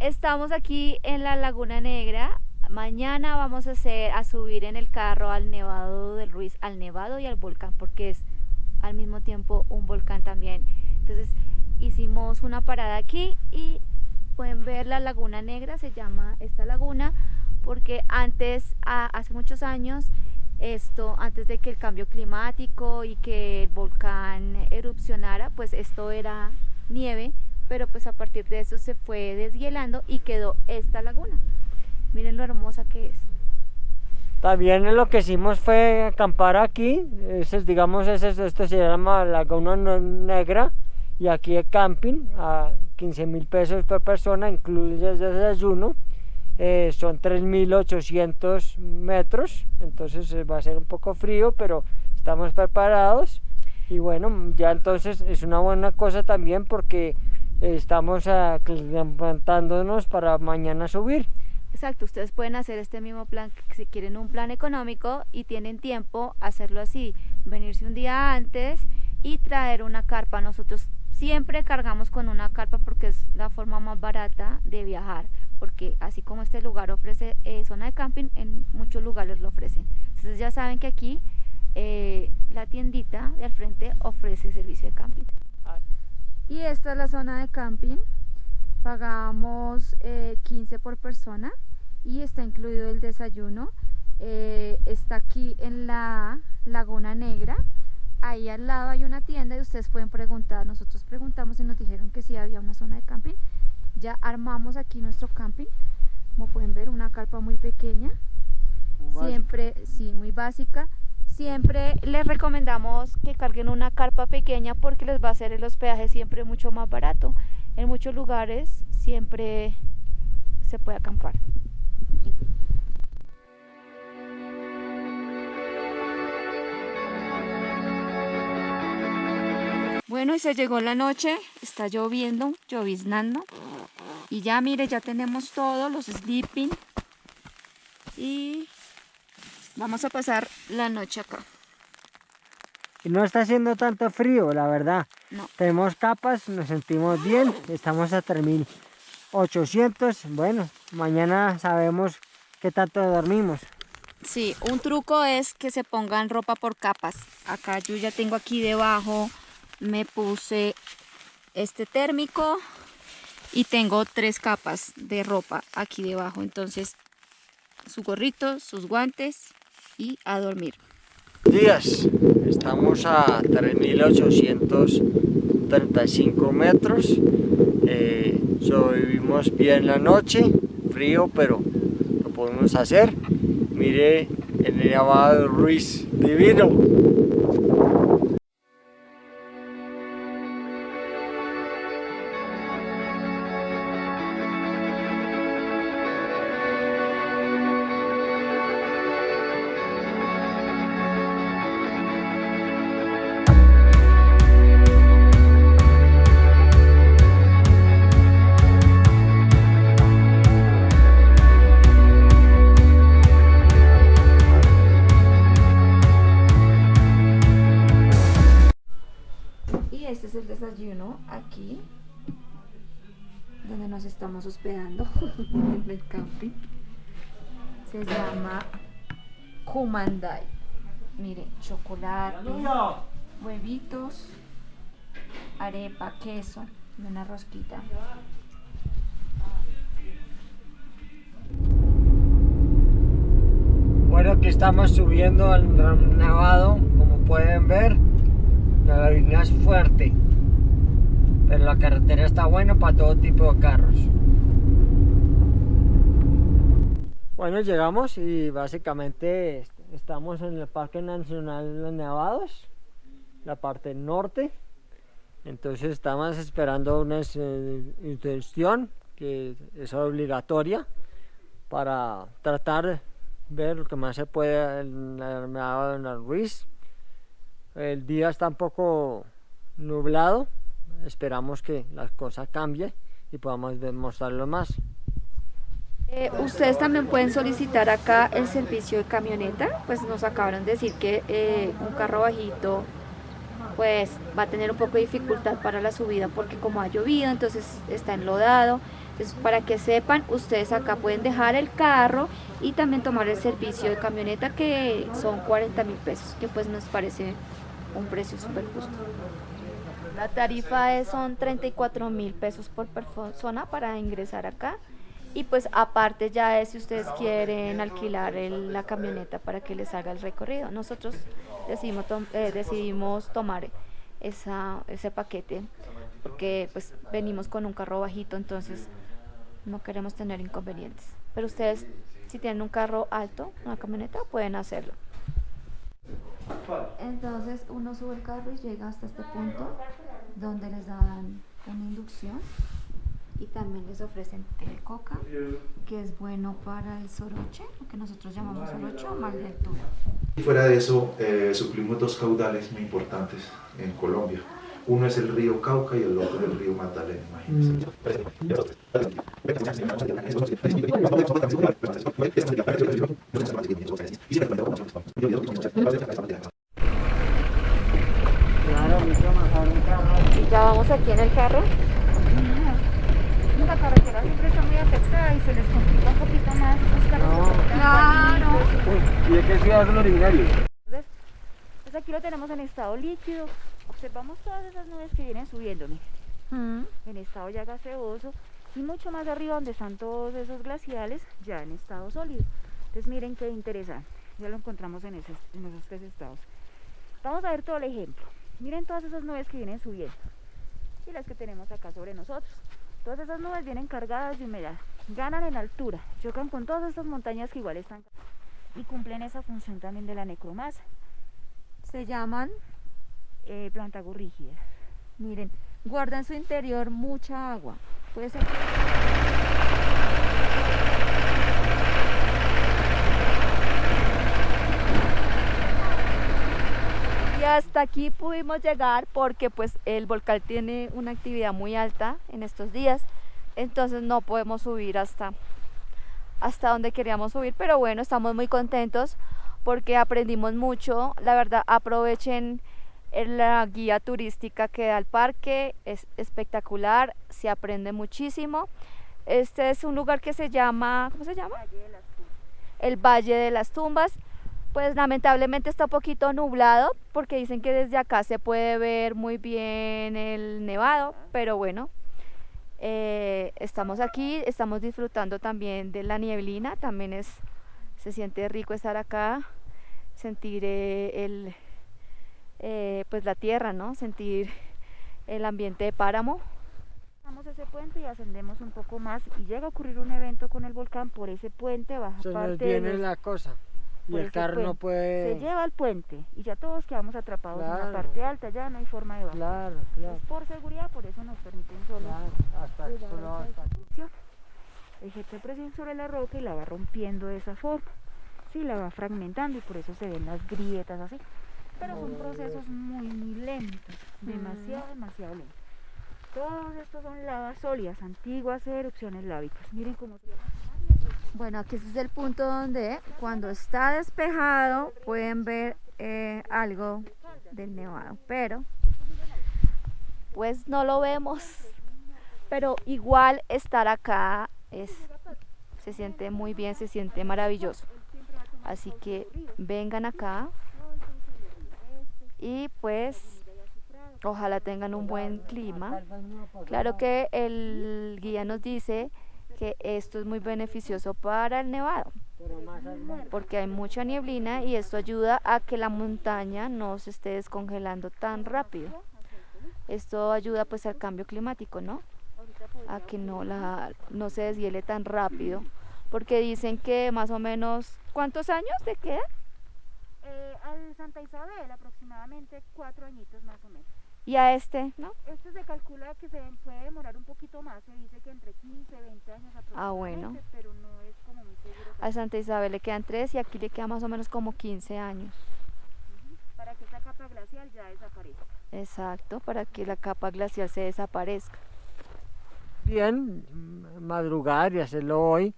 Estamos aquí en la Laguna Negra. Mañana vamos a hacer a subir en el carro al Nevado del Ruiz, al Nevado y al volcán, porque es al mismo tiempo un volcán también. Entonces hicimos una parada aquí y pueden ver la Laguna Negra, se llama esta laguna, porque antes, hace muchos años, esto, antes de que el cambio climático y que el volcán erupcionara, pues esto era nieve, pero pues a partir de eso se fue deshielando y quedó esta laguna. Miren lo hermosa que es. También lo que hicimos fue acampar aquí, ese, digamos, ese, esto se llama Laguna Negra, y aquí el camping a 15 mil pesos por persona, incluye el desayuno, eh, son 3.800 metros, entonces eh, va a ser un poco frío, pero estamos preparados y bueno, ya entonces es una buena cosa también porque estamos levantándonos para mañana subir. Exacto, ustedes pueden hacer este mismo plan si quieren un plan económico y tienen tiempo hacerlo así, venirse un día antes y traer una carpa. Nosotros siempre cargamos con una carpa porque es la forma más barata de viajar porque así como este lugar ofrece eh, zona de camping, en muchos lugares lo ofrecen. Entonces ya saben que aquí eh, la tiendita de al frente ofrece servicio de camping. Y esta es la zona de camping, pagamos 15 eh, por persona y está incluido el desayuno. está aquí en la Laguna Negra, ahí al lado hay una tienda y ustedes pueden preguntar, nosotros preguntamos y nos dijeron que sí había una zona de camping. Ya armamos aquí nuestro camping. Como pueden ver una carpa muy pequeña. Siempre sí muy básica siempre les recomendamos que carguen una carpa pequeña porque les va a hacer el hospedaje siempre mucho más barato en muchos lugares siempre se puede acampar Bueno, y se llegó la noche, está lloviendo, lloviznando. Y ya mire, ya tenemos todo, los sleeping. Y vamos a pasar la noche acá. Y no está haciendo tanto frío, la verdad. No. Tenemos capas, nos sentimos bien, estamos a 3800. Bueno, mañana sabemos qué tanto dormimos. Sí, un truco es que se pongan ropa por capas. Acá yo ya tengo aquí debajo, me puse este térmico, y tengo tres capas de ropa aquí debajo entonces su gorrito sus guantes y a dormir. Días. Estamos a 3835 metros. Eh, sobrevivimos bien la noche frío pero lo podemos hacer. Mire el Nevado Ruiz divino aquí donde nos estamos hospedando en el camping. Se llama Kumandai mire chocolate huevitos arepa queso y una rosquita. Bueno aquí estamos subiendo al nevado como pueden ver. La línea es fuerte pero la carretera está buena para todo tipo de carros. Bueno llegamos y básicamente estamos en el Parque Nacional de los Nevados la parte norte. Entonces estamos esperando una intención que es obligatoria para tratar de ver lo que más se puede en el Nevado de Ruiz el día está un poco nublado esperamos que las cosas cambien y podamos demostrarlo más. Eh, ustedes también pueden solicitar acá el servicio de camioneta, pues nos acabaron de decir que eh, un carro bajito pues va a tener un poco de dificultad para la subida porque como ha llovido, entonces está enlodado. Entonces, para que sepan, ustedes acá pueden dejar el carro y también tomar el servicio de camioneta que son 40 mil pesos, que pues nos parece un precio súper justo. La tarifa es, son 34 mil pesos por persona para ingresar acá. Y pues aparte ya es si ustedes quieren alquilar la camioneta para que les haga el recorrido. Nosotros decidimos, eh, decidimos tomar esa, ese paquete porque pues venimos con un carro bajito, entonces no queremos tener inconvenientes. Pero ustedes, si tienen un carro alto, una camioneta, pueden hacerlo. Entonces uno sube el carro y llega hasta este punto donde les dan una inducción y también les ofrecen té de coca, que es bueno para el soroche, lo que nosotros llamamos soroche o mal de altura. Fuera de eso, eh, suplimos dos caudales muy importantes en Colombia. Uno es el río Cauca y el otro el río Magdalena, imagínense. Ya aquí en el carro. La carretera siempre está muy afectada y se les complica un poquito más esos carros. claro. ¿Y de qué ciudad son originarios? Pues aquí lo tenemos en estado líquido. Observamos todas esas nubes que vienen subiendo, miren. En estado ya gaseoso y mucho más arriba donde están todos esos glaciales ya en estado sólido. Entonces miren qué interesante. Ya lo encontramos en, esos, en esos tres estados. Vamos a ver todo el ejemplo. Miren todas esas nubes que vienen subiendo y las que tenemos acá sobre nosotros. Todas esas nubes vienen cargadas de humedad, ganan en altura, chocan con todas estas montañas que igual están y cumplen esa función también de la necromasa. Se llaman eh, plantagorrígidas. Miren, guardan en su interior mucha agua. Puede ser hasta aquí pudimos llegar porque pues el volcán tiene una actividad muy alta en estos días entonces no podemos subir hasta hasta donde queríamos subir pero bueno estamos muy contentos porque aprendimos mucho. La verdad aprovechen la guía turística que da el parque es espectacular se aprende muchísimo. Este es un lugar que se llama ¿cómo se llama? el Valle de las Tumbas pues lamentablemente está un poquito nublado porque dicen que desde acá se puede ver muy bien el nevado, pero bueno, eh, estamos aquí, estamos disfrutando también de la nieblina, también es, se siente rico estar acá, sentir eh, el, eh, pues la tierra, ¿no? sentir el ambiente de páramo. Pasamos ese puente y ascendemos un poco más y llega a ocurrir un evento con el volcán por ese puente baja Se parte nos viene la cosa y el carro no puede... Se lleva al puente y ya todos quedamos atrapados en la parte alta, ya no hay forma de bajar. Claro, claro. por seguridad, por eso nos permiten solo... Claro, hasta, solo hasta. Ejerce presión sobre la roca y la va rompiendo de esa forma. Sí, la va fragmentando y por eso se ven las grietas así. Pero son procesos muy, muy lentos, demasiado, demasiado lentos. Todos estos son lavas sólidas, antiguas erupciones lávicas. Miren cómo se llama. Bueno, aquí es el punto donde cuando está despejado pueden ver eh, algo del nevado, pero pues no lo vemos. Pero igual estar acá es, se siente muy bien, se siente maravilloso. Así que vengan acá y pues ojalá tengan un buen clima. Claro que el guía nos dice que esto es muy beneficioso para el nevado. Porque hay mucha nieblina y esto ayuda a que la montaña no se esté descongelando tan rápido. Esto ayuda pues al cambio climático no a que no la no se deshiele tan rápido. Porque dicen que más o menos ¿cuántos años de queda? Eh, al Santa Isabel aproximadamente cuatro añitos más o menos y a este, ¿no? Este se calcula que se puede demorar un poquito más, se dice que entre 15, 20 años aproximadamente, ah, bueno. pero no es como muy seguro. A Santa Isabel le quedan 3 y aquí le queda más o menos como 15 años. Para que esa capa glacial ya desaparezca. Exacto, para que la capa glacial se desaparezca. Bien, madrugar y hacerlo hoy.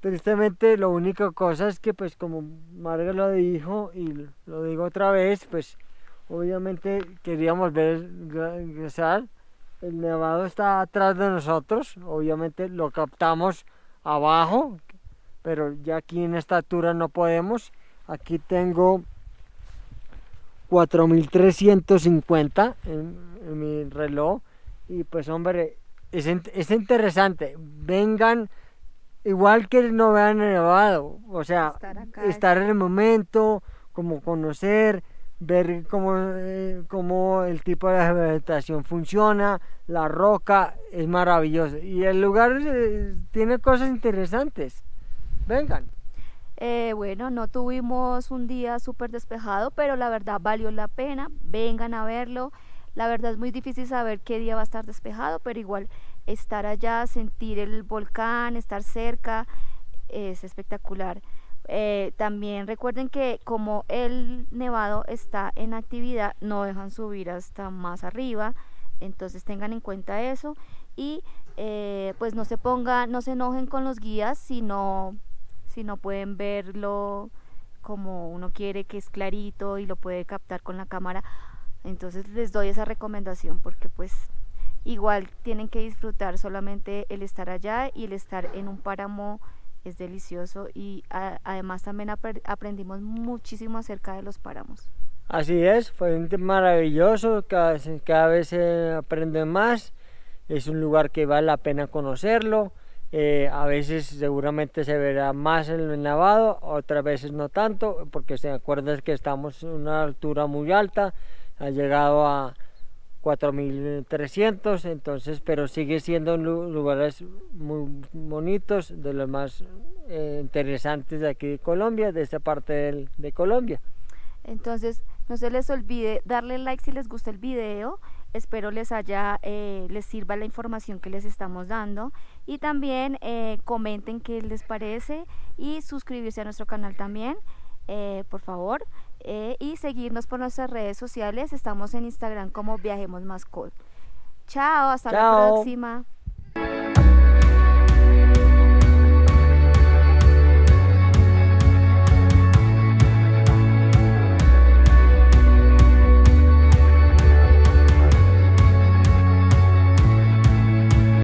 Tristemente, lo único cosa es que, pues, como Marga lo dijo y lo digo otra vez, pues obviamente queríamos ver ingresar. El nevado está atrás de nosotros, obviamente lo captamos abajo, pero ya aquí en esta altura no podemos. Aquí tengo 4350 en, en mi reloj y pues hombre, es, es interesante. Vengan igual que no vean el nevado, o sea, Estar acá. estar en el momento, como conocer, ver cómo, eh, cómo el tipo de vegetación funciona, la roca, es maravilloso. Y el lugar eh, tiene cosas interesantes. Vengan. Eh, bueno, no tuvimos un día súper despejado, pero la verdad valió la pena. Vengan a verlo. La verdad es muy difícil saber qué día va a estar despejado, pero igual estar allá, sentir el volcán, estar cerca, es espectacular. Eh, también recuerden que como el nevado está en actividad, no dejan subir hasta más arriba, entonces tengan en cuenta eso y eh, pues no se pongan, no se enojen con los guías si no, si no pueden verlo como uno quiere, que es clarito y lo puede captar con la cámara. Entonces les doy esa recomendación porque pues igual tienen que disfrutar solamente el estar allá y el estar en un páramo es delicioso y a- además también apre- aprendimos muchísimo acerca de los páramos. Así es, fue maravilloso, cada, cada vez se aprende más, es un lugar que vale la pena conocerlo, eh, a veces seguramente se verá más en el nevado, otras veces no tanto, porque se acuerdan que estamos en una altura muy alta, ha llegado a 4300, entonces, pero sigue siendo lu- lugares muy bonitos, de los más eh, interesantes de aquí de Colombia, de esta parte del- de Colombia. Entonces, no se les olvide darle like si les gusta el video. Espero les haya, eh, les sirva la información que les estamos dando. Y también eh, comenten qué les parece y suscribirse a nuestro canal también, eh, por favor. Eh, y seguirnos por nuestras redes sociales. Estamos en Instagram como Viajemos Mascot. Chao, hasta la próxima.